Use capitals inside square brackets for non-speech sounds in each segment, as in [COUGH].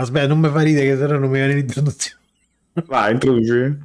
Aspetta, non mi fa ridere che sennò non mi viene l'introduzione. Vai, introduci.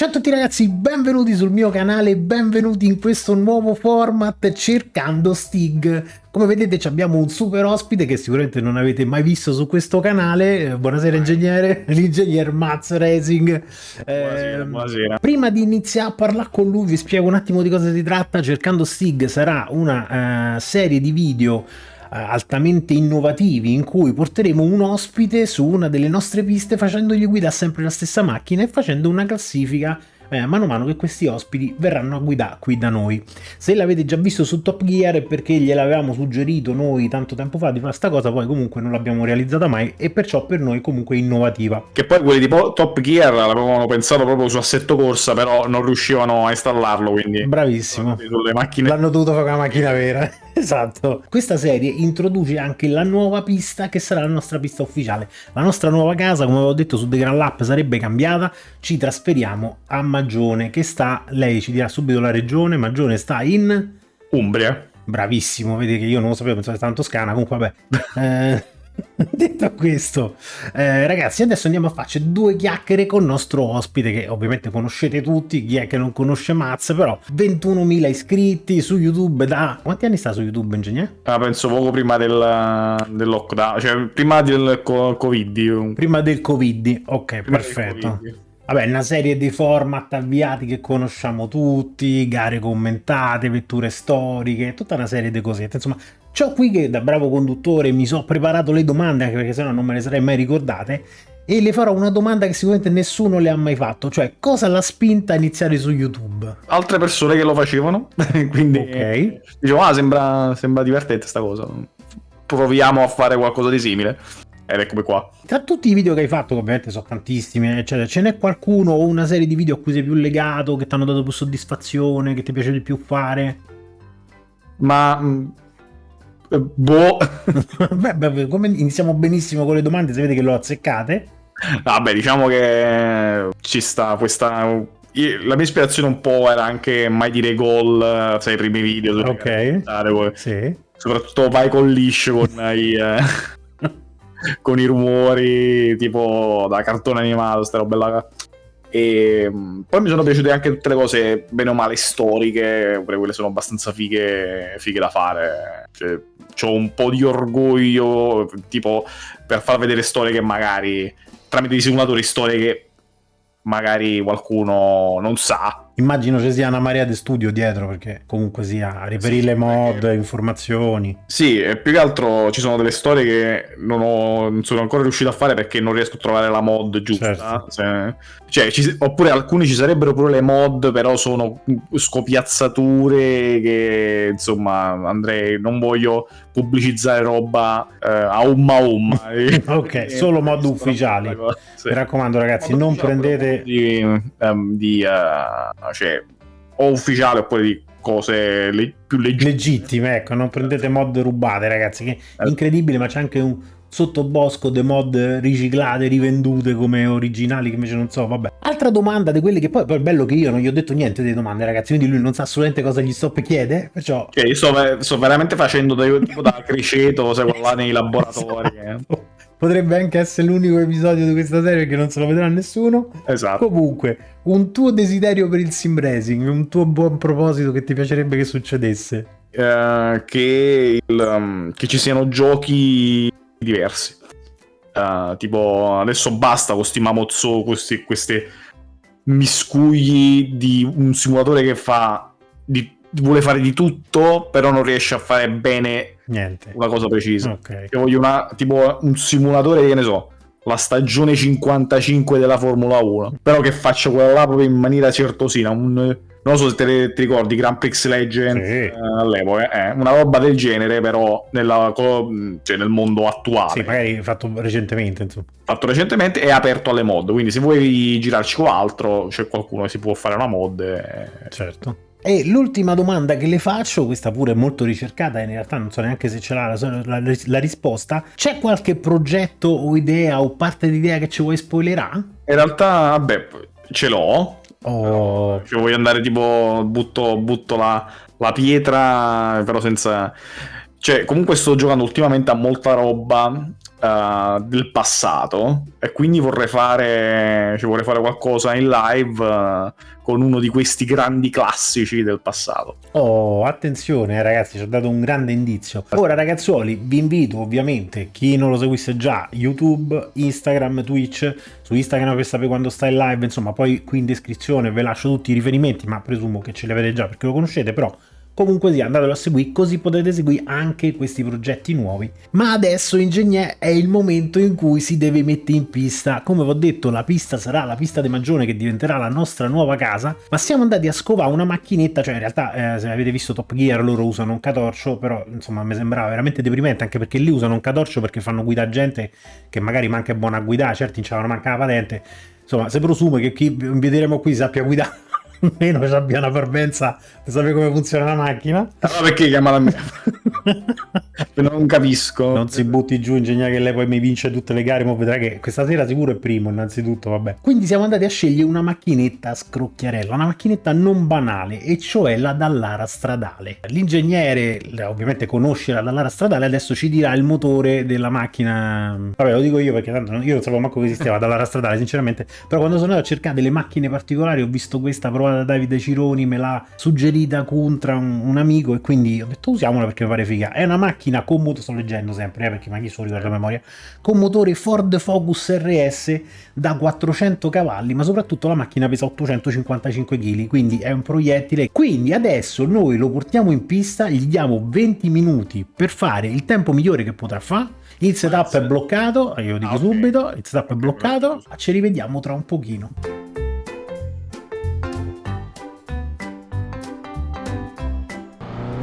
Ciao a tutti ragazzi, benvenuti sul mio canale, benvenuti in questo nuovo format cercando Stig. Come vedete abbiamo un super ospite che sicuramente non avete mai visto su questo canale. Buonasera ingegnere, [LAUGHS] l'ingegner Maz Racing. Buonasera, eh, buonasera. Prima di iniziare a parlare con lui vi spiego un attimo di cosa si tratta. Cercando Stig sarà una uh, serie di video eh, altamente innovativi in cui porteremo un ospite su una delle nostre piste facendogli guidare sempre la stessa macchina e facendo una classifica eh, mano a mano che questi ospiti verranno a guidare qui da noi. Se l'avete già visto su Top Gear è perché gliel'avevamo suggerito noi tanto tempo fa di fare questa cosa, poi comunque non l'abbiamo realizzata mai e perciò per noi comunque innovativa. Che poi quelli di Top Gear l'avevano pensato proprio su assetto corsa, però non riuscivano a installarlo, quindi... Bravissimo. L'hanno dovuto fare con la macchina vera. [LAUGHS] Esatto. Questa serie introduce anche la nuova pista che sarà la nostra pista ufficiale. La nostra nuova casa, come avevo detto su The Grand Lap, sarebbe cambiata. Ci trasferiamo a Magione, che sta, lei ci dirà subito la regione, Magione sta in... Umbria. Bravissimo, vedi che io non lo sapevo, pensavo che tanto scana, comunque vabbè. [LAUGHS] eh... [LAUGHS] Detto questo, eh, ragazzi, adesso andiamo a farci due chiacchiere con il nostro ospite, che ovviamente conoscete tutti, chi è che non conosce Maz, però 21.000 iscritti su YouTube da... Quanti anni sta su YouTube, ingegnere? Ah, penso poco prima del, del lockdown, cioè prima del Covid. Prima del Covid, ok, prima perfetto. Vabbè, una serie di format avviati che conosciamo tutti, gare commentate, vetture storiche, tutta una serie di cosette. Insomma, Ciò qui che da bravo conduttore mi sono preparato le domande, anche perché sennò non me le sarei mai ricordate, e le farò una domanda che sicuramente nessuno le ha mai fatto, cioè cosa l'ha spinta a iniziare su YouTube? Altre persone che lo facevano, [LAUGHS] quindi okay. dicevo, ah sembra, sembra divertente sta cosa, proviamo a fare qualcosa di simile. Ed eccomi qua. Tra tutti i video che hai fatto, che ovviamente sono tantissimi, eccetera, ce n'è qualcuno o una serie di video a cui sei più legato, che ti hanno dato più soddisfazione, che ti piace di più fare? Ma Boh. [LAUGHS] beh, beh, iniziamo benissimo con le domande, se vede che lo azzeccate. Vabbè, diciamo che ci sta questa la mia ispirazione un po' era anche mai dire gol, sai, i primi video. Ok. Sì. Soprattutto vai con liscio con [LAUGHS] i, eh, [LAUGHS] con i rumori, tipo da cartone animato, sta roba là. E mm, poi mi sono piaciute anche tutte le cose, bene o male, storiche, pure quelle sono abbastanza fighe, fighe da fare. Cioè, ho un po' di orgoglio, tipo, per far vedere storie che magari, tramite i simulatori, storie che magari qualcuno non sa. Immagino ci sia una marea di studio dietro perché comunque sia reperire sì, le mod, perché... informazioni. Sì, e più che altro ci sono delle storie che non, ho, non, sono ancora riuscito a fare perché non riesco a trovare la mod giusta. Certo. Se... Cioè, ci... oppure alcuni ci sarebbero pure le mod, però sono scopiazzature che insomma andrei, non voglio pubblicizzare roba eh, a umma umma. [LAUGHS] ok, [LAUGHS] solo mod ufficiali. Sì. Mi raccomando ragazzi, mod non prendete... Di, um, di uh, cioè, o ufficiale oppure di cose le- più legittime. legittime. Ecco, non prendete mod rubate ragazzi, che è eh. incredibile, ma c'è anche un sottobosco de mod riciclate, rivendute come originali che invece non so, vabbè. Altra domanda di quelle che poi, poi è bello che io non gli ho detto niente delle domande ragazzi, quindi lui non sa assolutamente cosa gli sto per chiedere, perciò... Cioè io sto, sto veramente facendo da, tipo da criceto, sai, là [LAUGHS] nei laboratori. Esatto. Potrebbe anche essere l'unico episodio di questa serie che non se lo vedrà nessuno. Esatto. Comunque, un tuo desiderio per il sim racing, un tuo buon proposito che ti piacerebbe che succedesse? Uh, che, il, um, che ci siano giochi diversi. Uh, tipo, adesso basta con questi mamozzo, questi, queste miscugli di un simulatore che fa di, vuole fare di tutto, però non riesce a fare bene Niente. una cosa precisa. Okay. Io voglio una, tipo un simulatore che ne so, la stagione 55 della Formula 1, però che faccia quella là proprio in maniera certosina, un non so se te, ti ricordi Grand Prix Legend sì. eh, all'epoca, eh, una roba del genere però nella, cioè nel mondo attuale. Sì, magari fatto recentemente. Insomma. Fatto recentemente e aperto alle mod, quindi se vuoi girarci con altro c'è qualcuno che si può fare una mod. E... Certo. E l'ultima domanda che le faccio, questa pure è molto ricercata e in realtà non so neanche se ce l'ha la, la, la, risposta, c'è qualche progetto o idea o parte di idea che ci vuoi spoilerare? In realtà, vabbè, ce l'ho, Oh. Cioè, voglio andare tipo, butto, butto la, la pietra, però senza... Cioè, comunque sto giocando ultimamente a molta roba uh, del passato e quindi vorrei fare, cioè, vorrei fare qualcosa in live uh, con uno di questi grandi classici del passato. Oh, attenzione eh, ragazzi, ci ho dato un grande indizio. Ora ragazzuoli, vi invito ovviamente, chi non lo seguisse già, YouTube, Instagram, Twitch, su Instagram per sapere quando sta in live, insomma, poi qui in descrizione ve lascio tutti i riferimenti, ma presumo che ce li avete già perché lo conoscete, però Comunque sì, andatelo a seguire così potete seguire anche questi progetti nuovi. Ma adesso, ingegnere, è il momento in cui si deve mettere in pista. Come vi ho detto, la pista sarà la pista di Magione che diventerà la nostra nuova casa, ma siamo andati a scovare una macchinetta, cioè in realtà eh, se avete visto Top Gear loro usano un catorcio, però insomma mi sembrava veramente deprimente, anche perché lì usano un catorcio perché fanno guida gente che magari manca buona a guidare, certi non manca la patente. Insomma, se presume che chi inviteremo qui sappia guidare almeno ci abbia una parvenza di sapere come funziona la macchina. Allora perché chiama la mia? [LAUGHS] non capisco. Non si butti giù, ingegnere che lei poi mi vince tutte le gare, ma vedrà che questa sera sicuro è primo, innanzitutto, vabbè. Quindi siamo andati a scegliere una macchinetta scrocchiarella, una macchinetta non banale, e cioè la Dallara stradale. L'ingegnere, ovviamente conosce la Dallara stradale, adesso ci dirà il motore della macchina. Vabbè, lo dico io perché tanto io non sapevo manco che esisteva la Dallara stradale, sinceramente, però quando sono andato a cercare delle macchine particolari ho visto questa provata da Davide Cironi, me l'ha suggerita contra un, un, amico e quindi ho detto usiamola perché mi pare figa. È una macchina con motore, sto leggendo sempre eh, perché magari solo ricordo a memoria, con motore Ford Focus RS da 400 cavalli, ma soprattutto la macchina pesa 855 kg, quindi è un proiettile. Quindi adesso noi lo portiamo in pista, gli diamo 20 minuti per fare il tempo migliore che potrà fare il setup è bloccato, io lo dico ah, okay. subito, il setup è bloccato, ci rivediamo tra un pochino.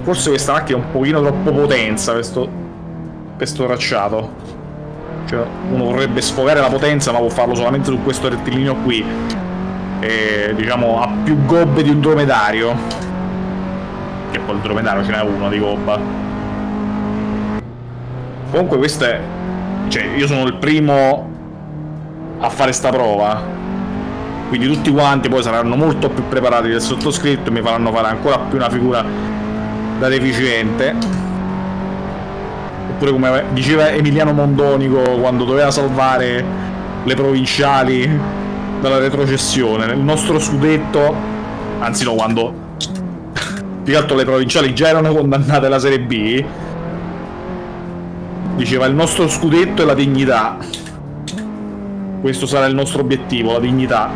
Forse questa macchina è un pochino troppo potenza, questo, questo tracciato. Cioè, uno vorrebbe sfogare la potenza, ma può farlo solamente su questo rettilineo qui. E, diciamo, ha più gobbe di un dromedario. Che poi il dromedario ce n'è uno di gobba. Comunque questo è... Cioè, io sono il primo a fare sta prova. Quindi tutti quanti poi saranno molto più preparati del sottoscritto e mi faranno fare ancora più una figura da deficiente. Oppure come diceva Emiliano Mondonico quando doveva salvare le provinciali dalla retrocessione. Nel nostro scudetto anzi no quando [LAUGHS] più che altro le provinciali già erano condannate alla Serie B diceva il nostro scudetto è la dignità questo sarà il nostro obiettivo la dignità.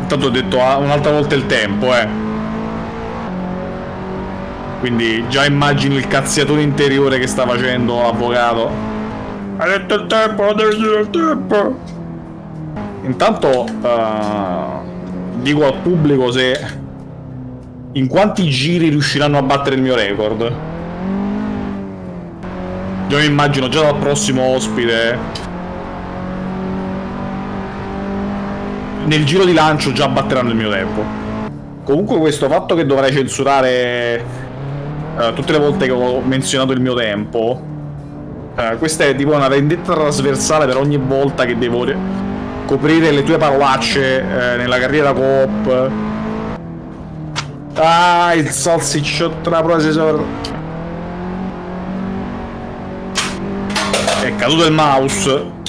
Intanto ho detto ah, un'altra volta il tempo eh quindi già immagino il cazziatore interiore che sta facendo l'avvocato. Hai detto il tempo, devi dire il tempo. Intanto uh, dico al pubblico se in quanti giri riusciranno a battere il mio record. Già mi immagino già dal prossimo ospite nel giro di lancio già batteranno il mio tempo. Comunque questo fatto che dovrei censurare uh, tutte le volte che ho menzionato il mio tempo, uh, questa è tipo una vendetta trasversale per ogni volta che devo coprire le tue parolacce uh, nella carriera coop. Ah, il salsicciotto la processor. È caduto il mouse.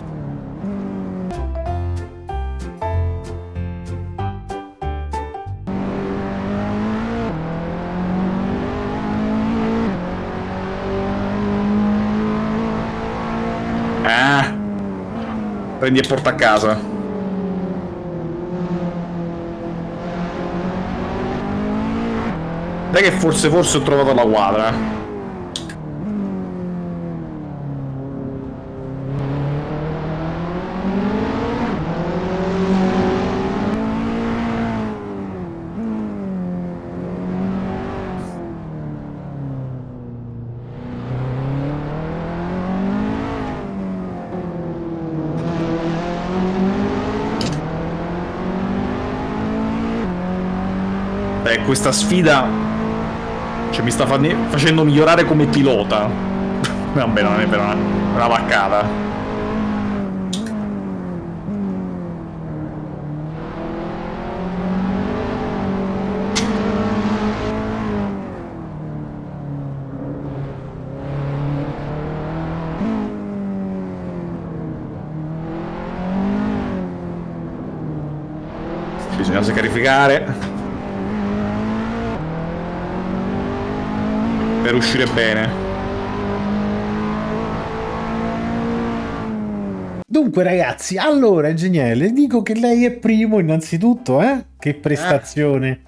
Prendi e porta a casa. Dai che forse forse ho trovato la quadra. Beh, questa sfida... Cioè, mi sta facendo migliorare come pilota. [LAUGHS] Vabbè, non è per una, una vaccata. Bisogna sacrificare Per uscire bene. Dunque ragazzi, allora ingegnere, le dico che lei è primo innanzitutto, eh? Che prestazione. Eh.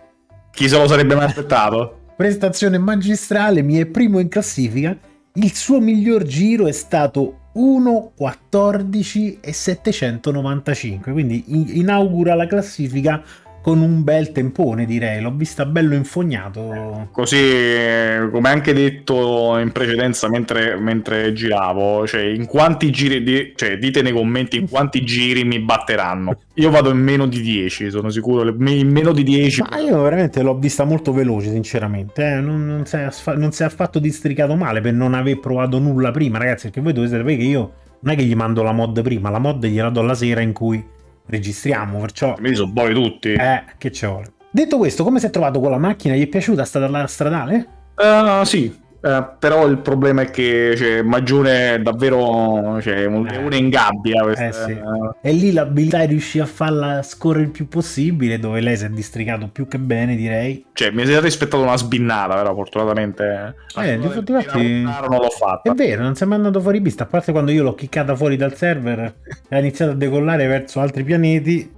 Chi se lo sarebbe mai aspettato? prestazione magistrale, mi è primo in classifica. Il suo miglior giro è stato 1.14 e 795, quindi inaugura la classifica con un bel tempone direi, l'ho vista bello infognato. Così eh, come anche detto in precedenza mentre, mentre giravo, cioè in quanti giri, di, cioè dite nei commenti in quanti giri mi batteranno. Io vado in meno di 10, sono sicuro, in meno di 10. Ma io veramente l'ho vista molto veloce sinceramente, eh? non, non, si è, non si è affatto districato male per non aver provato nulla prima ragazzi, perché voi dovete sapere che io non è che gli mando la mod prima, la mod gliela do la sera in cui registriamo, perciò... Mi sono buoni tutti. Eh, che ci vuole. Detto questo, come si è trovato con la macchina? Gli è piaciuta? È stata la stradale? Uh, sì, uh, però il problema è che cioè, Magione davvero cioè, un leone eh. in gabbia. Questa, eh sì. E lì l'abilità è riuscire a farla scorrere il più possibile, dove lei si è districato più che bene, direi. Cioè, mi si rispettato una sbinnata, però fortunatamente... Eh, infatti, infatti non l'ho fatta. È vero, non si è mai andato fuori pista, a parte quando io l'ho kickata fuori dal server e [LAUGHS] ha iniziato a decollare verso altri pianeti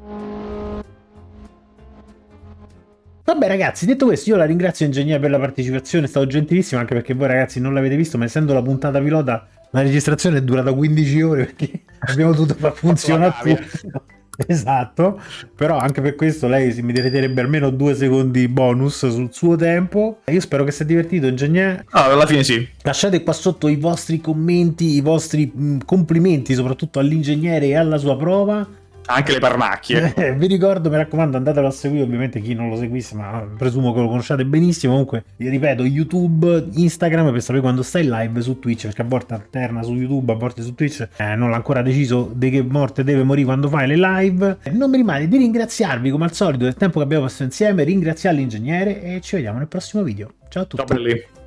Vabbè ragazzi, detto questo io la ringrazio ingegnere per la partecipazione, è stato gentilissimo anche perché voi ragazzi non l'avete visto, ma essendo la puntata pilota la registrazione è durata 15 ore perché [LAUGHS] abbiamo dovuto far funzionare tutto. Esatto, però anche per questo lei si meriterebbe almeno due secondi bonus sul suo tempo. Io spero che sia divertito, ingegnere. Ah, alla fine sì. Lasciate qua sotto i vostri commenti, i vostri mh, complimenti, soprattutto all'ingegnere e alla sua prova anche le parnacchie. Eh, vi ricordo, mi raccomando, andatelo a seguire, ovviamente chi non lo seguisse, ma presumo che lo conosciate benissimo. Comunque, vi ripeto, YouTube, Instagram per sapere quando stai live su Twitch, perché a volte alterna su YouTube, a volte su Twitch. Eh, non l'ha ancora deciso di che morte deve morire quando fai le live. Eh, non mi rimane di ringraziarvi come al solito del tempo che abbiamo passato insieme, ringraziare l'ingegnere e ci vediamo nel prossimo video. Ciao a tutti. Ciao belli.